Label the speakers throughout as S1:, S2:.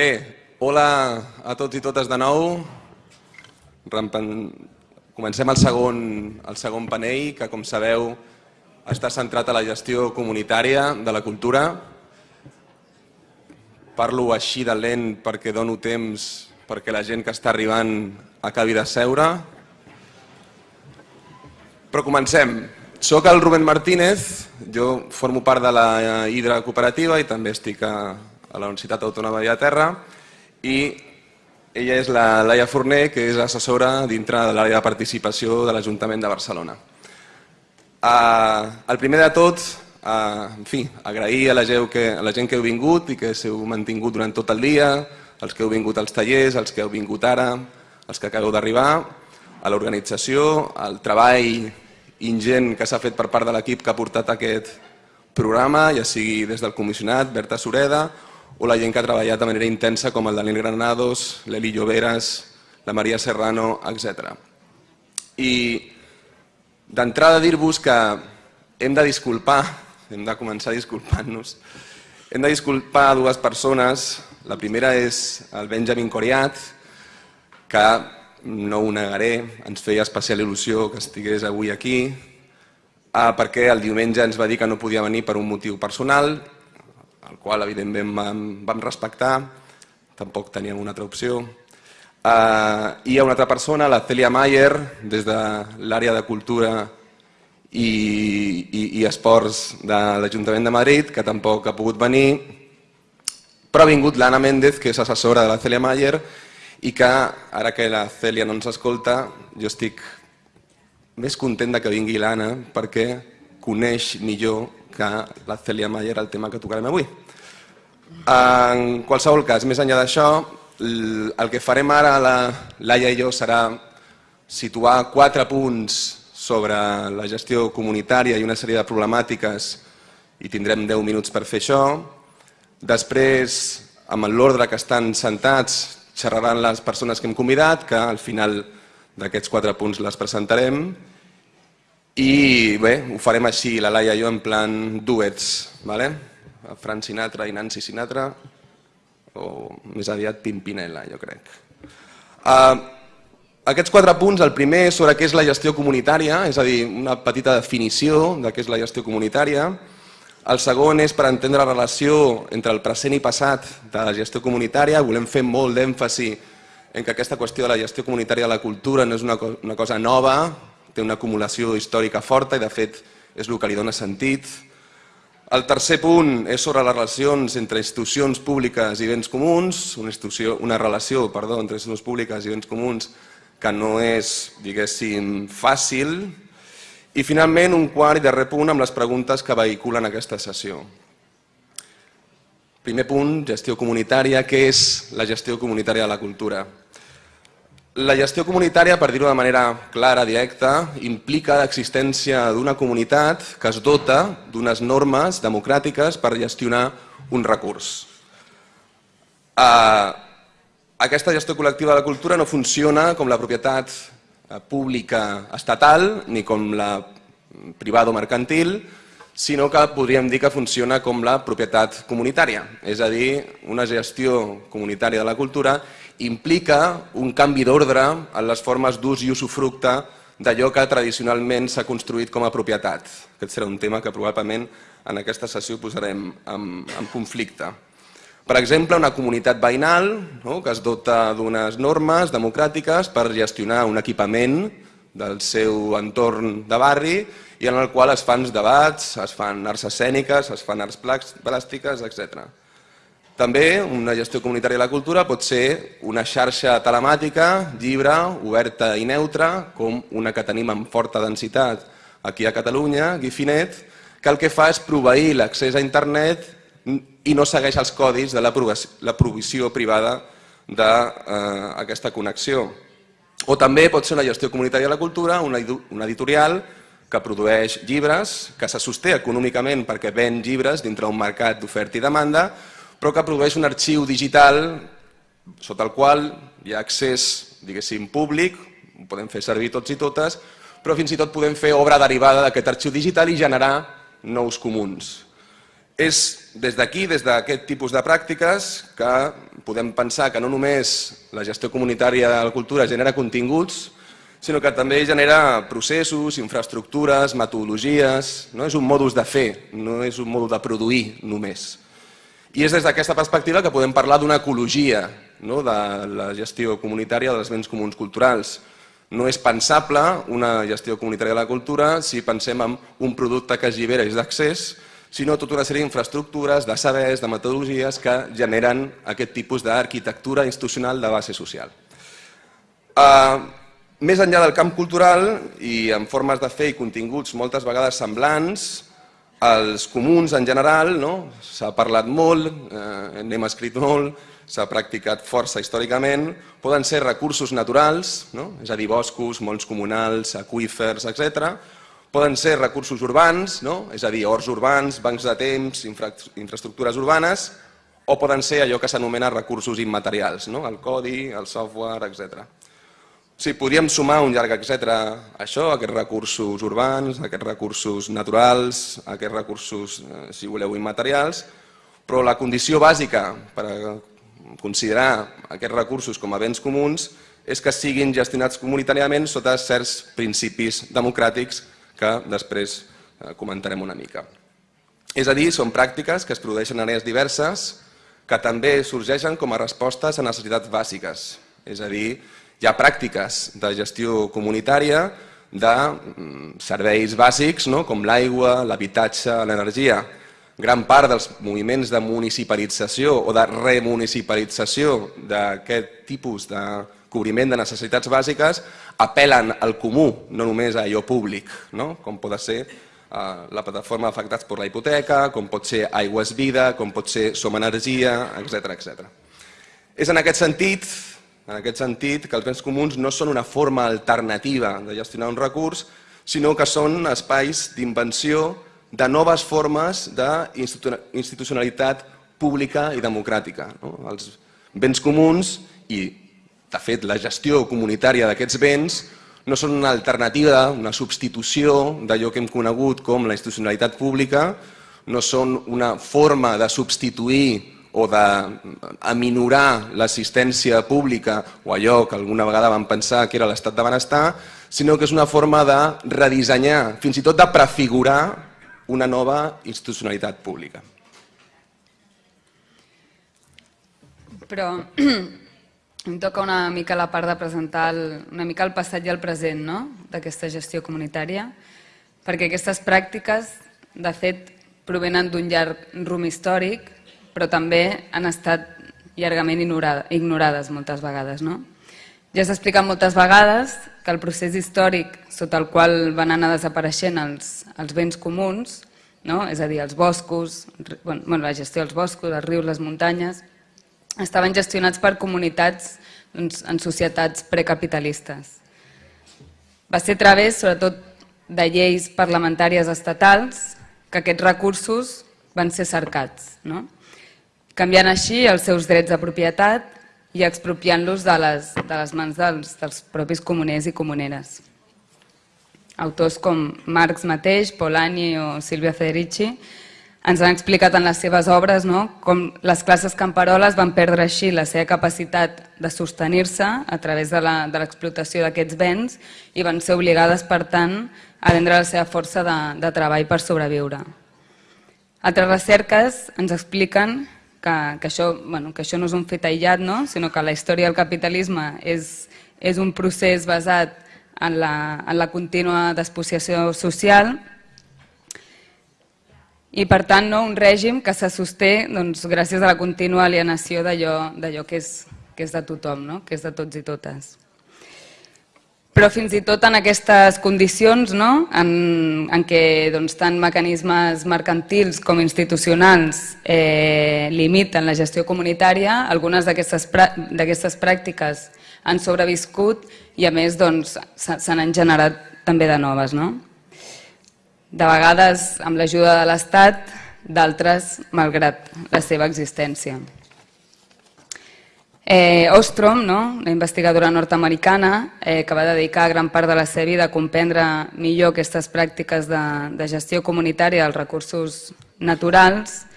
S1: Bé, hola a tots i totes de nou. Comencem el segon, el segon panell, que com sabeu està centrat a la gestió comunitària de la cultura. Parlo així de lent perquè dono temps perquè la gent que està arribant acabi de seure. Però comencem. Soc el Rubén Martínez, jo formo part de la Hidra Cooperativa i també estic a, a la Universitat Autònoma de Terra i ella és la Laia Forner, que és assessora dintre de l'àrea de participació de l'Ajuntament de Barcelona. Uh, el primer de tot, uh, en fi, agrair a la, gent que, a la gent que heu vingut i que s'heu mantingut durant tot el dia, els que heu vingut als tallers, els que heu vingut ara, els que acabeu d'arribar, a l'organització, al treball ingent que s'ha fet per part de l'equip que ha portat aquest programa, ja sigui des del comissionat, Berta Sureda, o la gent que ha treballat de manera intensa com el Daniel Granados, l'Eli Lloberes, la Maria Serrano, etc. I d'entrada dir-vos que hem de disculpar, hem de començar disculpant-nos, hem de disculpar dues persones. La primera és el Benjamin Coriat, que no ho negaré, ens feia especial il·lusió que estigués avui aquí, ah, perquè el diumenge ens va dir que no podia venir per un motiu personal el qual evidentment vam, vam respectar, tampoc teníem una altra opció. Uh, hi ha una altra persona, la Celia Mayer, des de l'àrea de cultura i, i, i esports de l'Ajuntament de Madrid, que tampoc ha pogut venir, però ha vingut l'Anna Méndez, que és assessora de la Celia Mayer, i que, ara que la Celia no ens escolta, jo estic més content que vingui l'Anna perquè coneix millor que la Celia Mayer el tema que tocarem avui. En qualsevol cas, més enllà d'això, el que farem ara, la Laia i jo, serà situar quatre punts sobre la gestió comunitària i una sèrie de problemàtiques i tindrem 10 minuts per fer això. Després, amb l'ordre que estan sentats, xerraran les persones que hem convidat, que al final d'aquests quatre punts les presentarem. I bé, ho farem així, la Laia i jo, en plan duets, ¿vale? Fran Sinatra i Nancy Sinatra, o més aviat Pimpinela, jo crec. Uh, aquests quatre punts, el primer és sobre què és la gestió comunitària, és a dir, una petita definició de què és la gestió comunitària. El segon és per entendre la relació entre el present i passat de la gestió comunitària. Volem fer molt d'èmfasi en que aquesta qüestió de la gestió comunitària de la cultura no és una, una cosa nova, té una acumulació històrica forta i de fet és el que li dona sentit. El tercer punt és sobre les relacions entre institucions públiques i béns comuns, una, institució, una relació perdó, entre institucions públiques i béns comuns que no és, diguéssim, fàcil. I finalment un quart i darrer punt amb les preguntes que vehiculen aquesta sessió. Primer punt, gestió comunitària. Què és la gestió comunitària de la cultura? La gestió comunitària, per dir-ho de manera clara, directa, implica l'existència d'una comunitat que es dota d'unes normes democràtiques per gestionar un recurs. Uh, aquesta gestió col·lectiva de la cultura no funciona com la propietat eh, pública estatal ni com la privada o mercantil, sinó que podríem dir que funciona com la propietat comunitària, és a dir, una gestió comunitària de la cultura implica un canvi d'ordre en les formes d'ús i usufructe d'allò que tradicionalment s'ha construït com a propietat. Aquest serà un tema que probablement en aquesta sessió posarem en, en conflicte. Per exemple, una comunitat veïnal no, que es dota d'unes normes democràtiques per gestionar un equipament del seu entorn de barri i en el qual es fan debats, es fan arts escèniques, es fan arts plàstiques, etc. També una gestió comunitària de la cultura pot ser una xarxa telemàtica, llibre, oberta i neutra, com una que tenim amb forta densitat aquí a Catalunya, Gifinet, que el que fa és proveir l'accés a internet i no segueix els codis de la provisió privada d'aquesta connexió. O també pot ser una gestió comunitària de la cultura, una editorial que produeix llibres, que se sosté econòmicament perquè ven llibres dintre un mercat d'oferta i demanda, però que produeix un arxiu digital sota el qual hi ha accés, diguéssim, públic, ho podem fer servir tots i totes, però fins i tot podem fer obra derivada d'aquest arxiu digital i generar nous comuns. És des d'aquí, des d'aquest tipus de pràctiques, que podem pensar que no només la gestió comunitària de la cultura genera continguts, sinó que també genera processos, infraestructures, metodologies, no és un modus de fer, no és un modus de produir només. I és des d'aquesta perspectiva que podem parlar d'una ecologia no? de la gestió comunitària dels béns comuns culturals. No és pensable una gestió comunitària de la cultura si pensem en un producte que es llibera i és d'accés, sinó tota una sèrie d'infraestructures, de sabers, de metodologies que generen aquest tipus d'arquitectura institucional de base social. Uh, més enllà del camp cultural i en formes de fer i continguts moltes vegades semblants, els comuns en general, no? s'ha parlat molt, eh, n'hem escrit molt, s'ha practicat força històricament, poden ser recursos naturals, no? és a dir, boscos, molts comunals, aquífers, etc. Poden ser recursos urbans, no? és a dir, horts urbans, bancs de temps, infra infraestructures urbanes, o poden ser allò que s'anomena recursos immaterials, no? el codi, el software, etc. Sí, podríem sumar un llarg etc. això, aquests recursos urbans, aquests recursos naturals, aquests recursos, eh, si voleu, immaterials, però la condició bàsica per considerar aquests recursos com a béns comuns és que siguin gestionats comunitàriament sota certs principis democràtics que després eh, comentarem una mica. És a dir, són pràctiques que es produeixen en àrees diverses que també sorgeixen com a respostes a necessitats bàsiques. És a dir, hi ha pràctiques de gestió comunitària de mm, serveis bàsics no? com l'aigua, l'habitatge, l'energia. Gran part dels moviments de municipalització o de remunicipalització d'aquest tipus de cobriment de necessitats bàsiques apel·len al comú, no només a allò públic, no? com pot ser uh, la plataforma afectats per la hipoteca, com pot ser Aigües Vida, com pot ser Som Energia, etc etc. És en aquest sentit en aquest sentit que els béns comuns no són una forma alternativa de gestionar un recurs, sinó que són espais d'invenció de noves formes d'institucionalitat pública i democràtica. No? Els béns comuns i de fet, la gestió comunitària d'aquests béns no són una alternativa, una substitució d'allò que hem conegut com la institucionalitat pública, no són una forma de substituir o d'aminorar l'assistència pública o allò que alguna vegada vam pensar que era l'estat de benestar, sinó que és una forma de redissenyar, fins i tot de prefigurar una nova institucionalitat pública.
S2: Però em toca una mica la part de presentar el, una mica el passat i el present no? d'aquesta gestió comunitària, perquè aquestes pràctiques, de fet, provenen d'un llarg rum històric, però també han estat llargament ignorades moltes vegades. No? Ja s'ha explicat moltes vegades que el procés històric sota el qual van anar desapareixent els, els béns comuns, no? és a dir, els boscos, bueno, la gestió dels boscos, els rius, les muntanyes, estaven gestionats per comunitats doncs, en societats precapitalistes. Va ser a través, sobretot, de lleis parlamentàries estatals que aquests recursos van ser cercats, no? Canviant així els seus drets de propietat i expropiant-los de, les, de les mans dels, dels propis comuners i comuneres. Autors com Marx mateix, Polanyi o Silvia Federici ens han explicat en les seves obres no? com les classes camperoles van perdre així la seva capacitat de sostenir-se a través de l'explotació d'aquests béns i van ser obligades, per tant, a vendre la seva força de, de treball per sobreviure. Altres recerques ens expliquen que, que, això, bueno, que això no és un fet aïllat, no? sinó que la història del capitalisme és, és un procés basat en la, en la contínua despossiació social i per tant no, un règim que se sosté doncs, gràcies a la contínua alienació d'allò que, és, que és de tothom, no? que és de tots i totes. Però fins i tot en aquestes condicions no? en, en què doncs, tant mecanismes mercantils com institucionals eh, limiten la gestió comunitària, algunes d'aquestes pràctiques han sobreviscut i a més doncs, se n'han generat també de noves. No? de vegades amb l'ajuda de l'Estat, d'altres malgrat la seva existència. Eh, Ostrom, no? una investigadora nord-americana eh, que va dedicar gran part de la seva vida a comprendre millor aquestes pràctiques de, de gestió comunitària dels recursos naturals,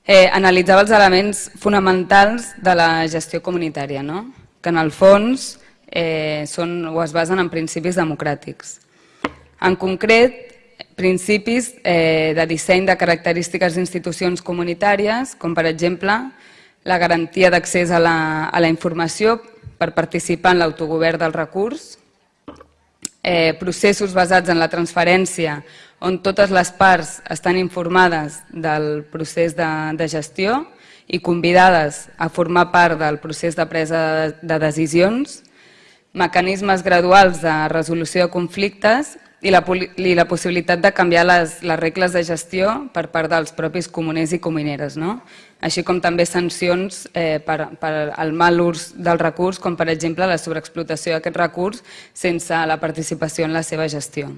S2: eh, analitzava els elements fonamentals de la gestió comunitària, no? que en el fons eh, són, o es basen en principis democràtics. En concret, principis eh, de disseny de característiques d'institucions comunitàries, com per exemple la garantia d'accés a, la, a la informació per participar en l'autogovern del recurs, eh, processos basats en la transferència on totes les parts estan informades del procés de, de gestió i convidades a formar part del procés de presa de decisions, mecanismes graduals de resolució de conflictes i la, i la possibilitat de canviar les, les regles de gestió per part dels propis comuners i comuneres, no? així com també sancions eh, per, per al mal ús del recurs, com per exemple la sobreexplotació d'aquest recurs sense la participació en la seva gestió.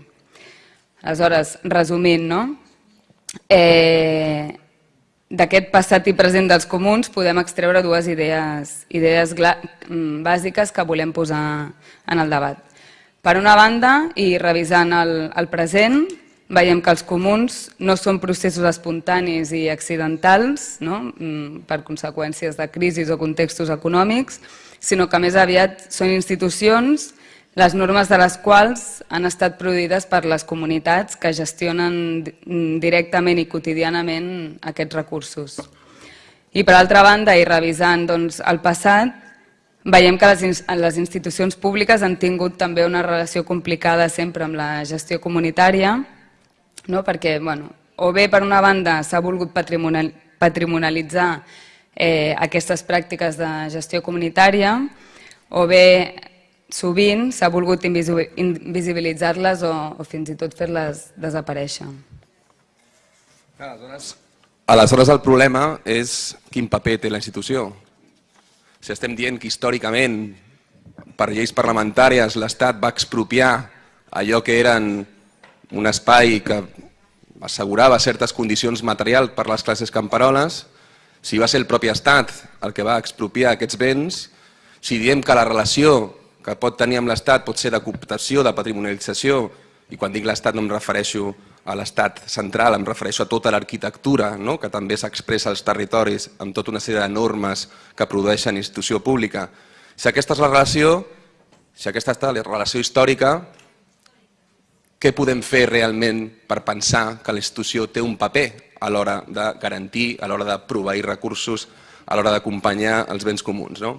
S2: Aleshores, resumint, no? eh, d'aquest passat i present dels comuns podem extreure dues idees, idees mm, bàsiques que volem posar en el debat. Per una banda, i revisant el, el present, veiem que els comuns no són processos espontanis i accidentals no? Mm, per conseqüències de crisis o contextos econòmics, sinó que més aviat són institucions les normes de les quals han estat produïdes per les comunitats que gestionen directament i quotidianament aquests recursos. I per altra banda, i revisant doncs, el passat, Veiem que les, les institucions públiques han tingut també una relació complicada sempre amb la gestió comunitària, no? perquè bueno, o bé per una banda s'ha volgut patrimonial, patrimonialitzar eh, aquestes pràctiques de gestió comunitària, o bé sovint s'ha volgut invisibilitzar-les o, o fins i tot fer-les desaparèixer.
S1: Aleshores, el problema és quin paper té la institució si estem dient que històricament, per lleis parlamentàries, l'Estat va expropiar allò que eren un espai que assegurava certes condicions materials per les classes camperoles, si va ser el propi Estat el que va expropiar aquests béns, si diem que la relació que pot tenir amb l'Estat pot ser de cooptació, de patrimonialització, i quan dic l'Estat no em refereixo a l'estat central, em refereixo a tota l'arquitectura no? que també s'expressa als territoris amb tota una sèrie de normes que produeixen institució pública. Si aquesta és la relació, si aquesta és la relació històrica, què podem fer realment per pensar que la institució té un paper a l'hora de garantir, a l'hora de proveir recursos, a l'hora d'acompanyar els béns comuns? No?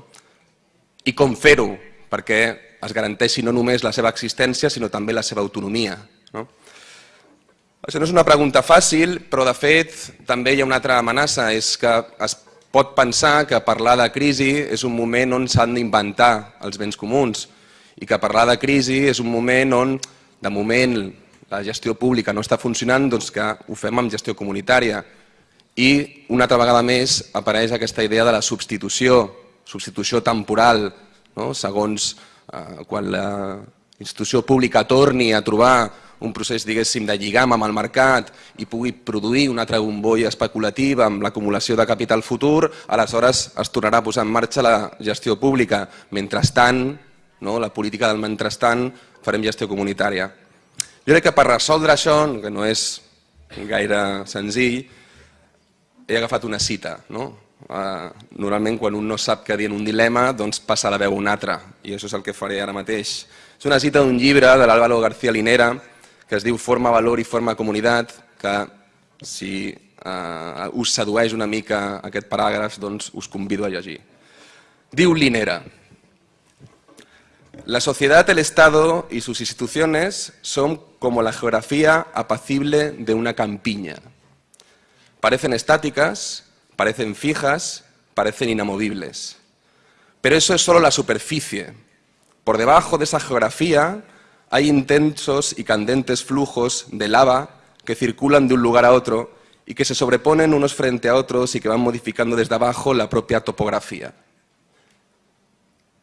S1: I com fer-ho perquè es garanteixi no només la seva existència, sinó també la seva autonomia. No? Això no és una pregunta fàcil, però de fet també hi ha una altra amenaça, és que es pot pensar que parlar de crisi és un moment on s'han d'inventar els béns comuns i que parlar de crisi és un moment on, de moment, la gestió pública no està funcionant, doncs que ho fem amb gestió comunitària. I una altra vegada més apareix aquesta idea de la substitució, substitució temporal, no? segons eh, quan la institució pública torni a trobar un procés, diguéssim, de lligam amb el mercat i pugui produir una altra bombolla especulativa amb l'acumulació de capital futur, aleshores es tornarà a posar en marxa la gestió pública. Mentrestant, no, la política del mentrestant, farem gestió comunitària. Jo crec que per resoldre això, que no és gaire senzill, he agafat una cita. No? Uh, normalment quan un no sap què dir en un dilema, doncs passa la veu un altre, i això és el que faré ara mateix. És una cita d'un llibre de l'Álvaro García Linera, que es diu Forma, Valor i Forma Comunitat, que si eh, us sedueix una mica aquest paràgraf, doncs us convido a llegir. Diu Linera, La sociedad, el Estado y sus instituciones son como la geografía apacible de una campiña. Parecen estáticas, parecen fijas, parecen inamovibles. Pero eso es solo la superficie. Por debajo de esa geografía hay intensos y candentes flujos de lava que circulan de un lugar a otro y que se sobreponen unos frente a otros y que van modificando desde abajo la propia topografía.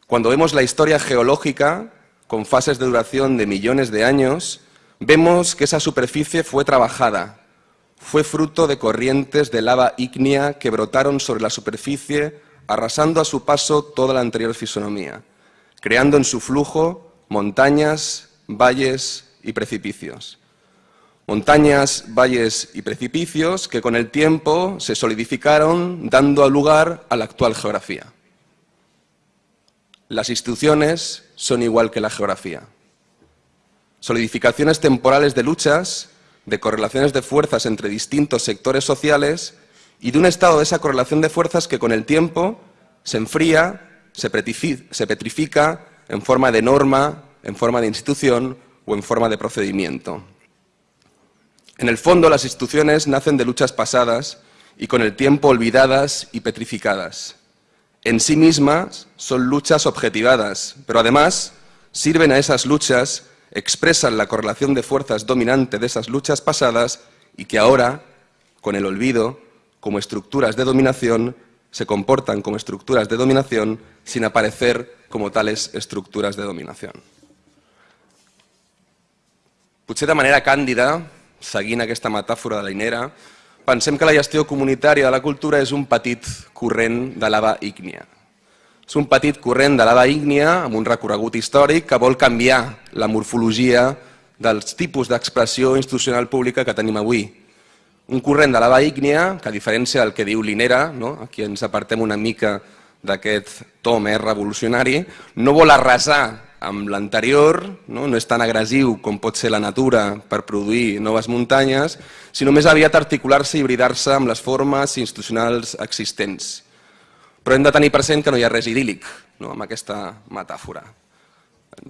S1: Cuando vemos la historia geológica, con fases de duración de millones de años, vemos que esa superficie fue trabajada, fue fruto de corrientes de lava ígnea que brotaron sobre la superficie, arrasando a su paso toda la anterior fisonomía, creando en su flujo montañas, valles y precipicios. montañas, valles y precipicios que con el tiempo se solidificaron dando lugar a la actual geografía. Las instituciones son igual que la geografía. Solidificaciones temporales de luchas, de correlaciones de fuerzas entre distintos sectores sociales y de un estado de esa correlación de fuerzas que con el tiempo se enfría, se petrifica en forma de norma, en forma de institución o en forma de procedimiento. En el fondo, las instituciones nacen de luchas pasadas y con el tiempo olvidadas y petrificadas. En sí mismas son luchas objetivadas, pero además sirven a esas luchas, expresan la correlación de fuerzas dominante de esas luchas pasadas y que ahora, con el olvido, como estructuras de dominación, se comportan como estructuras de dominación sin aparecer como tales estructuras de dominación. Potser de manera càndida, seguint aquesta metàfora de la Inera, pensem que la gestió comunitària de la cultura és un petit corrent de lava ígnia. És un petit corrent de lava ígnia amb un recorregut històric que vol canviar la morfologia dels tipus d'expressió institucional pública que tenim avui. Un corrent de lava ígnia que, a diferència del que diu l'Inera, no? aquí ens apartem una mica d'aquest to més revolucionari, no vol arrasar amb l'anterior, no? no és tan agressiu com pot ser la natura per produir noves muntanyes, sinó més aviat articular-se i hibridar-se amb les formes institucionals existents. Però hem de tenir present que no hi ha res idíl·lic no? amb aquesta metàfora.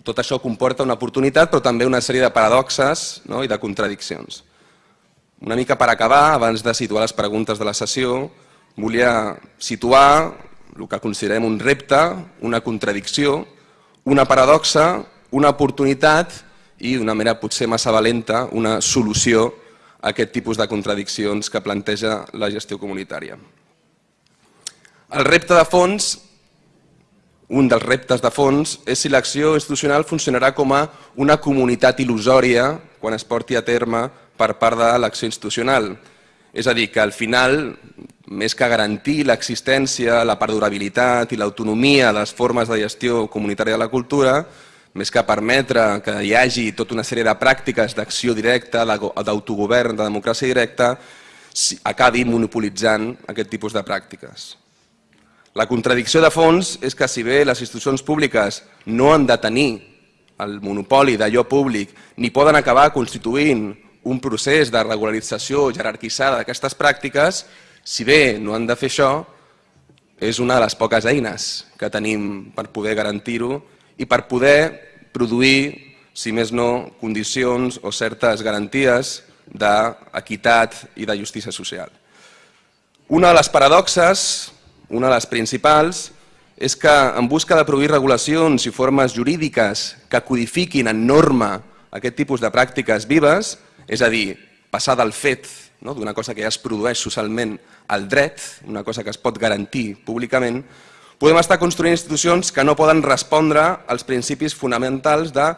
S1: Tot això comporta una oportunitat, però també una sèrie de paradoxes no? i de contradiccions. Una mica per acabar, abans de situar les preguntes de la sessió, volia situar el que considerem un repte, una contradicció, una paradoxa, una oportunitat i d'una manera potser massa valenta una solució a aquest tipus de contradiccions que planteja la gestió comunitària. El repte de fons, un dels reptes de fons, és si l'acció institucional funcionarà com a una comunitat il·lusòria quan es porti a terme per part de l'acció institucional. És a dir, que al final més que garantir l'existència, la perdurabilitat i l'autonomia de les formes de gestió comunitària de la cultura, més que permetre que hi hagi tota una sèrie de pràctiques d'acció directa, d'autogovern, de democràcia directa, acabi monopolitzant aquest tipus de pràctiques. La contradicció de fons és que si bé les institucions públiques no han de tenir el monopoli d'allò públic ni poden acabar constituint un procés de regularització jerarquitzada d'aquestes pràctiques, si bé no han de fer això, és una de les poques eines que tenim per poder garantir-ho i per poder produir, si més no, condicions o certes garanties d'equitat i de justícia social. Una de les paradoxes, una de les principals, és que en busca de produir regulacions i formes jurídiques que codifiquin en norma aquest tipus de pràctiques vives, és a dir, passar del fet no? d'una cosa que ja es produeix socialment al dret, una cosa que es pot garantir públicament, podem estar construint institucions que no poden respondre als principis fonamentals de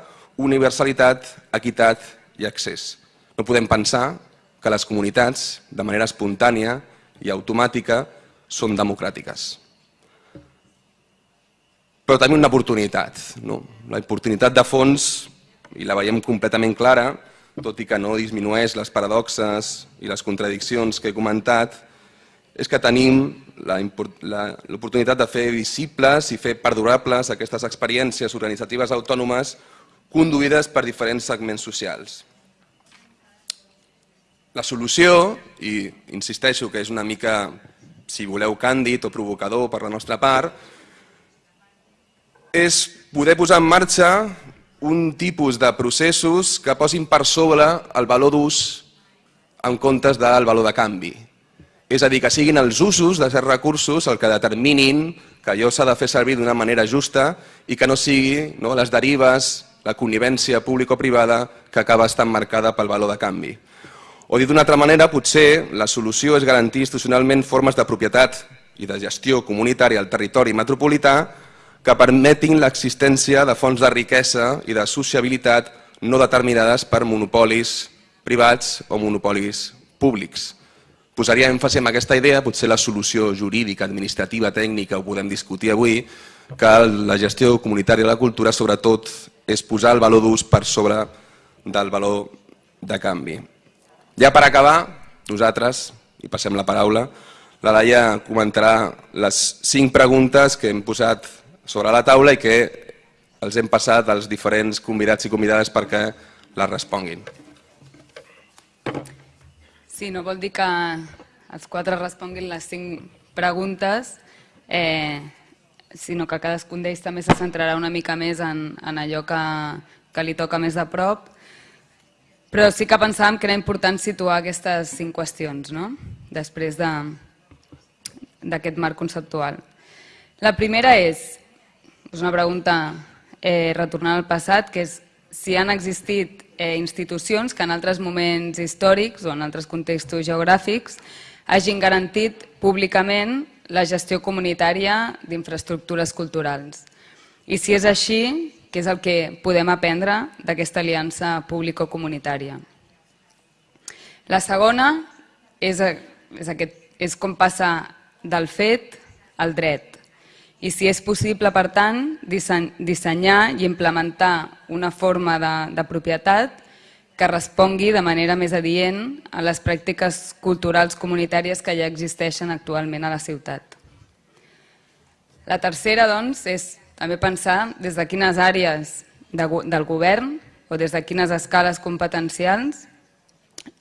S1: universalitat, equitat i accés. No podem pensar que les comunitats, de manera espontània i automàtica, són democràtiques. Però també una oportunitat. No? La oportunitat de fons, i la veiem completament clara, tot i que no disminueix les paradoxes i les contradiccions que he comentat, és que tenim l'oportunitat de fer visibles i fer perdurables aquestes experiències organitzatives autònomes conduïdes per diferents segments socials. La solució, i insisteixo que és una mica, si voleu, càndid o provocador per la nostra part, és poder posar en marxa un tipus de processos que posin per sobre el valor d'ús en comptes del valor de canvi. És a dir, que siguin els usos de certs recursos el que determinin que allò s'ha de fer servir d'una manera justa i que no sigui no, les derives, la connivència público-privada que acaba estant marcada pel valor de canvi. O dit d'una altra manera, potser la solució és garantir institucionalment formes de propietat i de gestió comunitària al territori metropolità que permetin l'existència de fonts de riquesa i de sociabilitat no determinades per monopolis privats o monopolis públics. Posaria èmfasi en aquesta idea, potser la solució jurídica, administrativa, tècnica, ho podem discutir avui, que la gestió comunitària de la cultura sobretot és posar el valor d'ús per sobre del valor de canvi. Ja per acabar, nosaltres, i passem la paraula, la Laia comentarà les cinc preguntes que hem posat sobre la taula i que els hem passat als diferents convidats i convidades perquè les responguin.
S2: Sí, no vol dir que els quatre responguin les cinc preguntes, eh, sinó que cadascun d'ells també se centrarà una mica més en, en allò que, que li toca més a prop, però sí que pensàvem que era important situar aquestes cinc qüestions, no? després d'aquest de, marc conceptual. La primera és, és una pregunta eh, retornant al passat, que és si han existit eh, institucions que en altres moments històrics o en altres contextos geogràfics hagin garantit públicament la gestió comunitària d'infraestructures culturals. I si és així, què és el que podem aprendre d'aquesta aliança público-comunitària? La segona és, és, aquest, és com passa del fet al dret. I si és possible, per tant, dissenyar i implementar una forma de, de propietat que respongui de manera més adient a les pràctiques culturals comunitàries que ja existeixen actualment a la ciutat. La tercera, doncs, és també pensar des de quines àrees de, del govern o des de quines escales competencials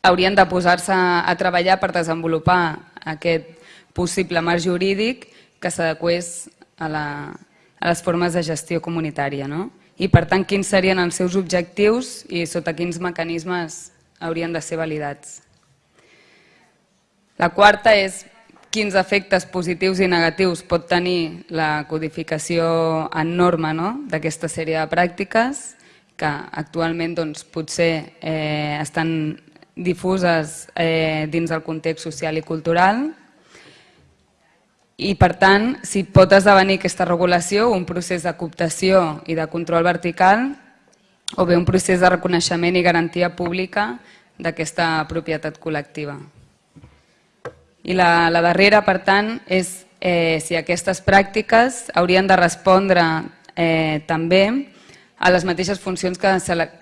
S2: haurien de posar-se a treballar per desenvolupar aquest possible marc jurídic que s'adequés a, la, a les formes de gestió comunitària. No? i per tant quins serien els seus objectius i sota quins mecanismes haurien de ser validats. La quarta és quins efectes positius i negatius pot tenir la codificació en norma no? d'aquesta sèrie de pràctiques que actualment doncs, potser eh, estan difuses eh, dins del context social i cultural i per tant, si pot esdevenir aquesta regulació un procés de cooptació i de control vertical o bé un procés de reconeixement i garantia pública d'aquesta propietat col·lectiva. I la, la darrera, per tant, és eh, si aquestes pràctiques haurien de respondre eh, també a les mateixes funcions que,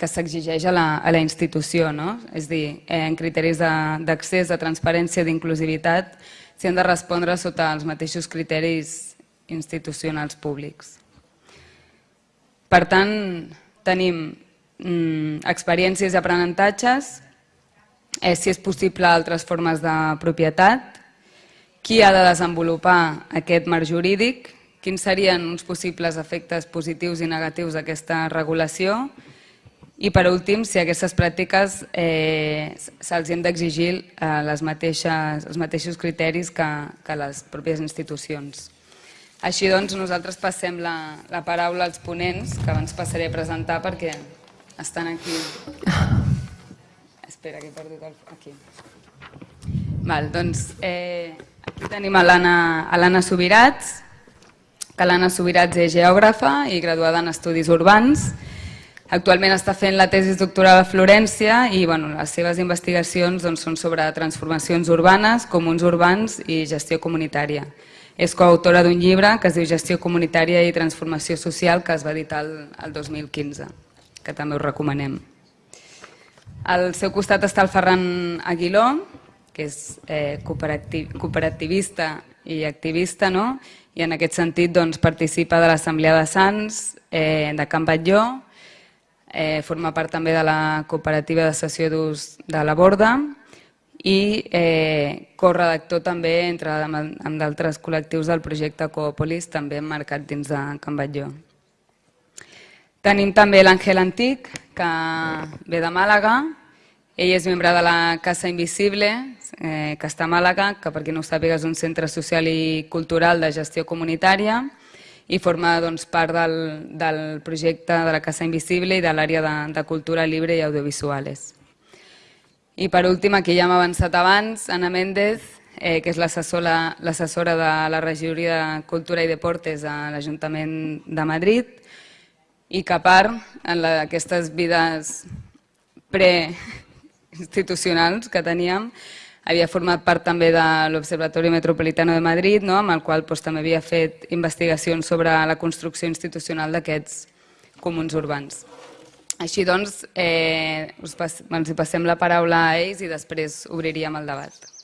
S2: s'exigeix a, la, a la institució, no? és dir, eh, en criteris d'accés, de, de transparència, d'inclusivitat, si han de respondre sota els mateixos criteris institucionals públics. Per tant, tenim mm, experiències i aprenentatges, eh, si és possible altres formes de propietat, qui ha de desenvolupar aquest marc jurídic, quins serien uns possibles efectes positius i negatius d'aquesta regulació i per últim, si aquestes pràctiques eh, se'ls han d'exigir eh, les mateixes, els mateixos criteris que, que les pròpies institucions. Així doncs, nosaltres passem la, la paraula als ponents, que abans passaré a presentar perquè estan aquí. Espera, que he perdut el... Aquí. Val, doncs, eh, aquí tenim a l'Anna Subirats, que l'Anna Subirats és geògrafa i graduada en Estudis Urbans, Actualment està fent la tesi doctoral a Florència i bueno, les seves investigacions doncs, són sobre transformacions urbanes, comuns urbans i gestió comunitària. És coautora d'un llibre que es diu Gestió comunitària i transformació social que es va editar el, el 2015, que també us recomanem. Al seu costat està el Ferran Aguiló, que és eh, cooperativ, cooperativista i activista, no? i en aquest sentit doncs, participa de l'Assemblea de Sants, eh, de Can Batlló, eh, forma part també de la cooperativa de sessió d'ús de la Borda i eh, corredactor també entre amb, d'altres col·lectius del projecte Coopolis, també emmarcat dins de Can Batlló. Tenim també l'Àngel Antic, que ve de Màlaga. Ell és membre de la Casa Invisible, eh, que està a Màlaga, que per qui no ho sàpiga és un centre social i cultural de gestió comunitària i forma doncs, part del, del projecte de la Casa Invisible i de l'àrea de, de cultura libre i audiovisuales. I per últim, aquí ja hem avançat abans, Ana Méndez, eh, que és l'assessora de la regidoria de Cultura i Deportes a l'Ajuntament de Madrid i que a part, en la, aquestes vides preinstitucionals que teníem, havia format part també de l'Observatori Metropolitano de Madrid, no? amb el qual doncs, també havia fet investigacions sobre la construcció institucional d'aquests comuns urbans. Així doncs, eh, us pas, hi passem la paraula a ells i després obriríem el debat.